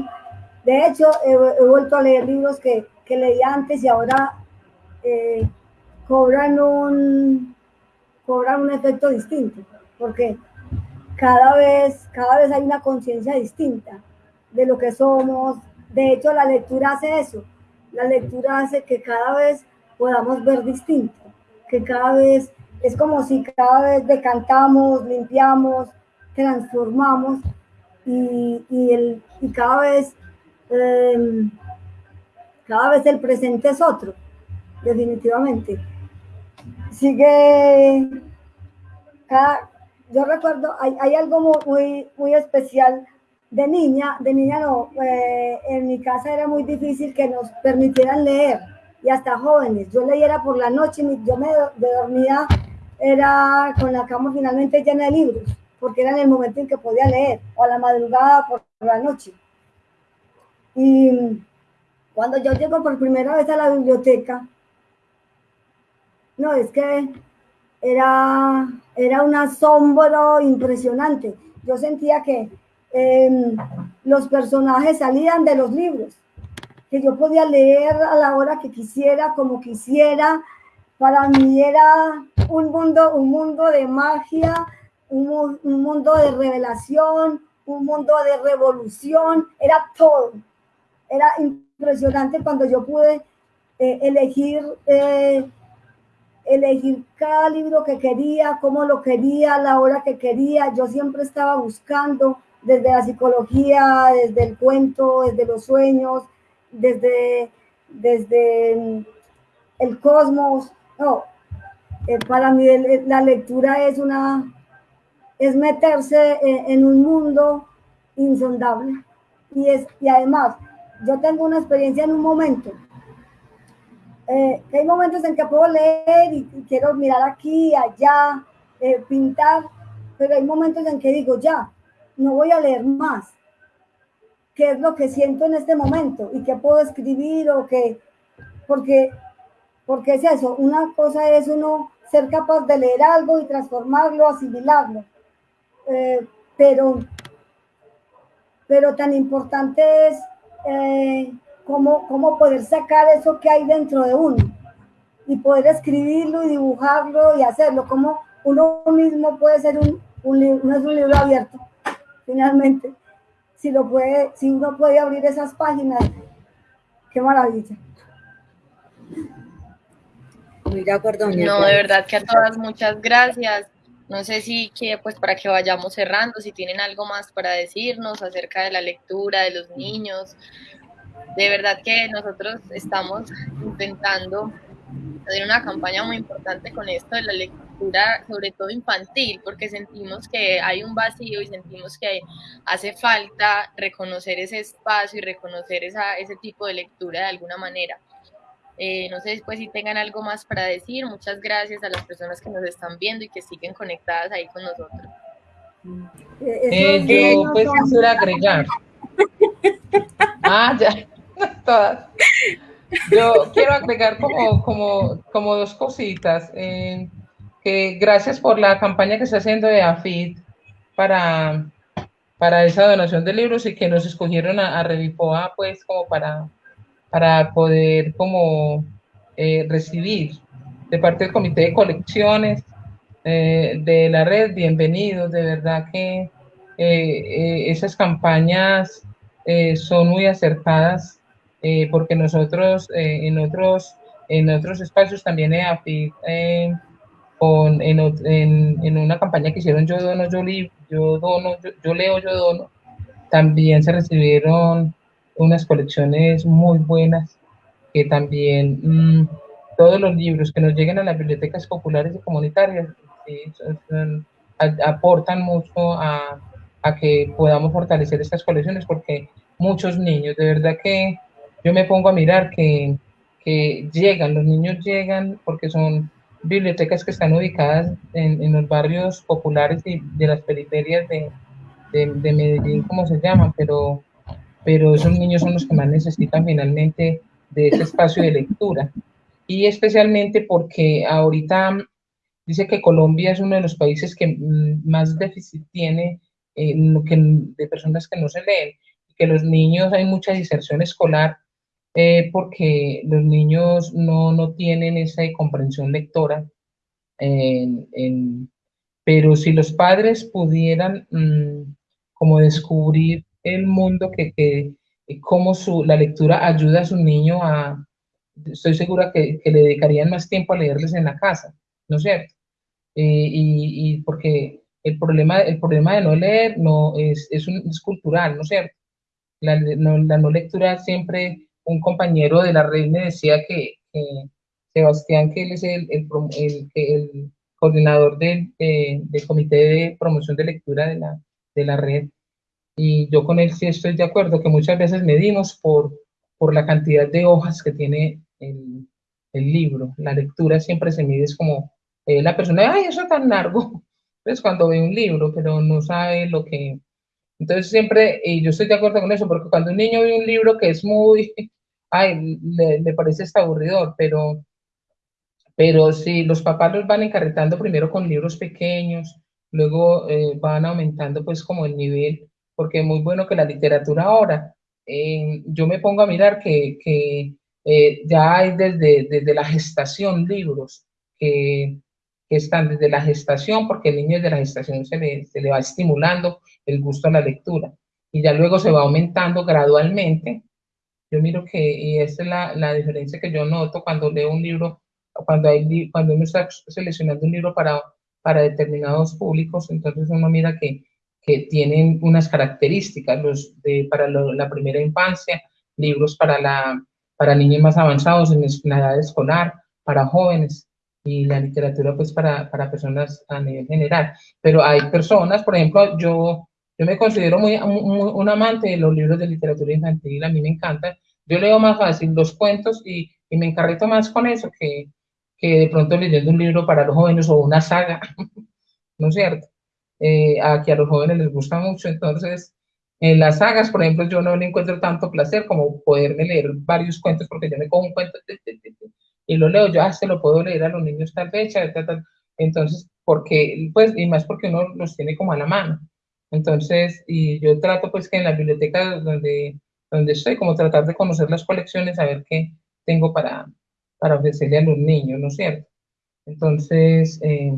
De hecho, he, vuelto a leer libros que, que antes y ahora eh, cobran, un, cobran un efecto distinto, porque cada vez, cada vez hay una conciencia distinta de lo que somos. De hecho, la lectura hace eso. La lectura hace que cada vez podamos ver distinto, que cada vez es como si cada vez decantamos, limpiamos, transformamos y, el, y cada vez em, cada vez el presente es otro, definitivamente. Sigue cada, yo recuerdo, hay, hay algo muy, muy especial de niña, de niña no, eh, en mi casa era muy difícil que nos permitieran leer y hasta jóvenes. Yo leía por la noche, yo me dormía, era con la cama finalmente llena de libros, porque era en el momento en que podía leer, o a la madrugada por la noche. Y cuando yo llego por primera vez a la biblioteca, no, es que era, era un asombro impresionante. Yo sentía que em, los personajes salían de los libros, que yo podía leer a la hora que quisiera, como quisiera. Para mí era un mundo, un mundo de magia, un, mundo de revelación, un mundo de revolución, era todo. Era impresionante cuando yo pude eh, elegir eh, elegir cada libro que quería, cómo lo quería, la hora que quería. Yo siempre estaba buscando desde la psicología, desde el cuento, desde los sueños, desde desde el cosmos. No, eh, para mí la lectura es una, es meterse en, un mundo insondable. Y, es, y además, yo tengo una experiencia en un momento. Eh, hay momentos en que puedo leer y, quiero mirar aquí, allá, eh, pintar, pero hay momentos en que digo, ya, no voy a leer más. ¿Qué es lo que siento en este momento? ¿Y qué puedo escribir? o qué? Porque, porque es eso, una cosa es uno ser capaz de leer algo y transformarlo, asimilarlo. Eh, pero, pero tan importante es eh, cómo, cómo poder sacar eso que hay dentro de uno y poder escribirlo y dibujarlo y hacerlo, como uno mismo puede ser un, no es un libro abierto, finalmente. Si, lo puede, si uno puede abrir esas páginas, qué maravilla. Muy de acuerdo. No, de verdad que a todas muchas gracias. No sé si que pues para que vayamos cerrando, si tienen algo más para decirnos acerca de la lectura de los niños. De verdad que nosotros estamos intentando hacer una campaña muy importante con esto de la lectura, sobre todo infantil, porque sentimos que hay un vacío y sentimos que hace falta reconocer ese espacio y reconocer esa, ese tipo de lectura de alguna manera. Eh, no sé después si tengan algo más para decir. Muchas gracias a las personas que nos están viendo y que siguen conectadas ahí con nosotros. Eh, yo pues quisiera agregar. Ah, ya, todas. Yo quiero agregar como, como, como dos cositas. Eh, que gracias por la campaña que está haciendo de AFID para, para esa donación de libros y que nos escogieron a, a Revipoa pues como para para poder como eh, recibir de parte del comité de colecciones eh, de la red, bienvenidos, de verdad que eh, esas campañas son muy acertadas porque nosotros en otros en otros espacios también con, en, en, en, una campaña que hicieron yo dono, yo, yo dono, yo, yo leo, yo dono, también se recibieron unas colecciones muy buenas que también mm, todos los libros que nos lleguen a las bibliotecas populares y comunitarias aportan mucho a, a, que podamos fortalecer estas colecciones porque muchos niños, de verdad que yo me pongo a mirar que, que llegan, los niños llegan porque son bibliotecas que están ubicadas en, en los barrios populares y de las periferias de, de, de Medellín, como se llaman, pero pero esos niños son los que más necesitan finalmente de ese espacio de lectura. Y especialmente porque ahorita dice que Colombia es uno de los países que mm, más déficit tiene eh, de personas que no se leen, que los niños hay mucha diserción escolar eh, porque los niños no, no, tienen esa comprensión lectora. pero si los padres pudieran mm, como descubrir el mundo que, que cómo su, la lectura ayuda a su niño a, estoy segura que, que, le dedicarían más tiempo a leerles en la casa, ¿no es cierto? Eh, y, y, porque el problema, el problema de no leer no, es, es, un, es cultural, ¿no es cierto? La no, la no, lectura siempre, un compañero de la red me decía que, Sebastián, que él es el, el, el, el coordinador del, del comité de promoción de lectura de la, de la red, y yo con él sí estoy de acuerdo, que muchas veces medimos por, por la cantidad de hojas que tiene el, el libro. La lectura siempre se mide, es como eh, la persona, ay, eso es tan largo. Entonces cuando ve un libro, pero no sabe lo que... Entonces siempre, y yo estoy de acuerdo con eso, porque cuando un niño ve un libro que es muy, ay, le, parece hasta aburridor, pero, pero si los papás los van encarretando primero con libros pequeños, luego eh, van aumentando pues como el nivel, porque es muy bueno que la literatura ahora, eh, yo me pongo a mirar que, que eh, ya hay desde, desde la gestación libros que, que, están desde la gestación, porque el niño desde la gestación se le, se le va estimulando el gusto a la lectura y ya luego se va aumentando gradualmente. Yo miro que, y esa es la, la diferencia que yo noto cuando leo un libro, cuando, hay, cuando uno está seleccionando un libro para, para determinados públicos, entonces uno mira que que tienen unas características, los de, para la primera infancia, libros para la, para niños más avanzados en la edad escolar, para jóvenes y la literatura pues para, para personas a nivel general. Pero hay personas, por ejemplo, yo, yo me considero muy, un amante de los libros de literatura infantil, a mí me encanta. Yo leo más fácil los cuentos y, y me encarreto más con eso que, que de pronto leyendo un libro para los jóvenes o una saga, ¿no es cierto? Eh, a que a los jóvenes les gusta mucho, entonces en las sagas, por ejemplo, yo no le encuentro tanto placer como poderme leer varios cuentos porque yo me cojo un cuento y lo leo, yo, ah, se lo puedo leer a los niños tal fecha, entonces, porque, pues, y más porque uno los tiene como a la mano. Entonces, y yo trato pues que en la biblioteca donde, donde estoy, como tratar de conocer las colecciones, a ver qué tengo para, para ofrecerle a los niños, ¿no es cierto? Entonces, eh,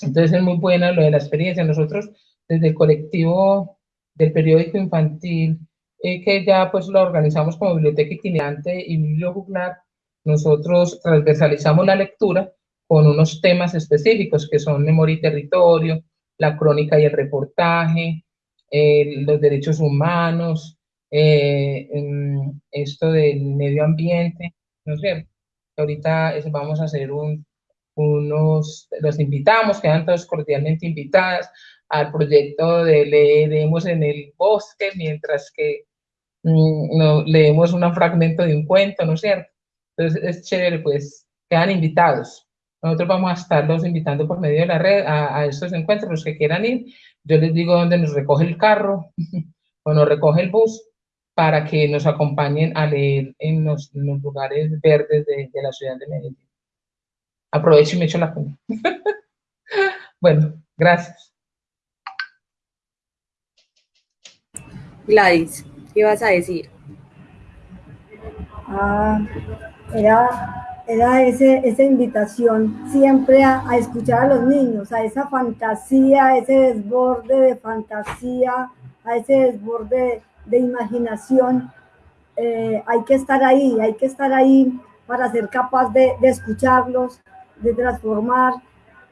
entonces es muy buena lo de la experiencia. Nosotros, desde el colectivo del periódico infantil, eh, que ya pues lo organizamos como biblioteca itinerante y bibliojuglar, nosotros transversalizamos la lectura con unos temas específicos que son memoria y territorio, la crónica y el reportaje, los derechos humanos, eh, esto del medio ambiente, ¿no cierto? Ahorita vamos a hacer un, unos, los invitamos, quedan todos cordialmente invitadas al proyecto de Leeremos en el Bosque, mientras que mm, no, leemos un fragmento de un cuento, ¿no es cierto? Entonces es chévere, pues quedan invitados. Nosotros vamos a estarlos invitando por medio de la red a, estos encuentros, los que quieran ir. Yo les digo dónde nos recoge el carro o nos recoge el bus para que nos acompañen a leer en los, lugares verdes de, de, la ciudad de Medellín. Aprovecho y me echo la cuenta. bueno, gracias. Gladys, ¿qué vas a decir? Ah, era, era ese, esa invitación siempre a, escuchar a los niños, a esa fantasía, a ese desborde de fantasía, a ese desborde de, imaginación. Eh, hay que estar ahí, hay que estar ahí para ser capaz de, escucharlos, de transformar,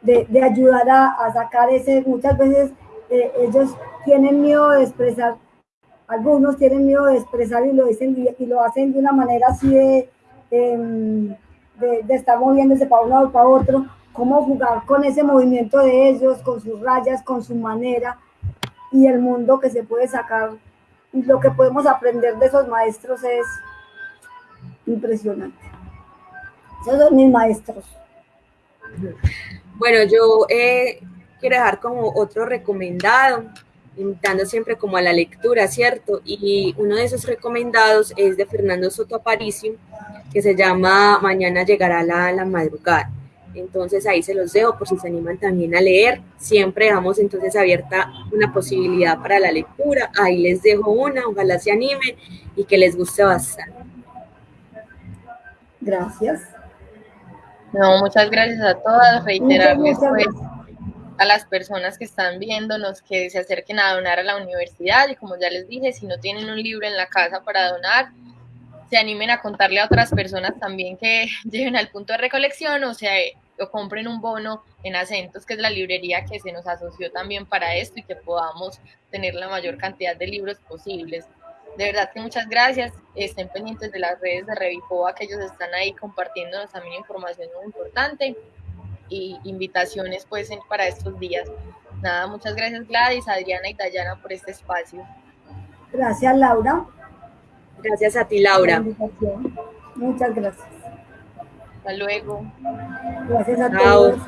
de, ayudar a, sacar ese, muchas veces eh, ellos tienen miedo de expresar, algunos tienen miedo de expresar y lo dicen y lo hacen de una manera así de, de, estar moviéndose para un lado para otro, cómo jugar con ese movimiento de ellos, con sus rayas, con su manera y el mundo que se puede sacar y lo que podemos aprender de esos maestros es impresionante. Esos son mis maestros. Bueno, yo eh, quiero dejar como otro recomendado, invitando siempre como a la lectura, ¿cierto? Y uno de esos recomendados es de Fernando Soto Aparicio, que se llama Mañana llegará la, la madrugada. Entonces ahí se los dejo por si se animan también a leer. Siempre dejamos entonces abierta una posibilidad para la lectura. Ahí les dejo una, ojalá se animen y que les guste bastante. Gracias. No, muchas gracias a todas. Reiterarles pues, a las personas que están viéndonos que se acerquen a donar a la universidad y como ya les dije, si no tienen un libro en la casa para donar, se animen a contarle a otras personas también que lleven al punto de recolección o sea, o compren un bono en Acentos, que es la librería que se nos asoció también para esto y que podamos tener la mayor cantidad de libros posibles. De verdad que muchas gracias. Estén pendientes de las redes de Revifoa, que ellos están ahí compartiéndonos también información muy importante y invitaciones pues para estos días. Nada, muchas gracias Gladys, Adriana y Dayana por este espacio. Gracias Laura. Gracias a ti, Laura. Muchas gracias. Hasta luego. Gracias a todos.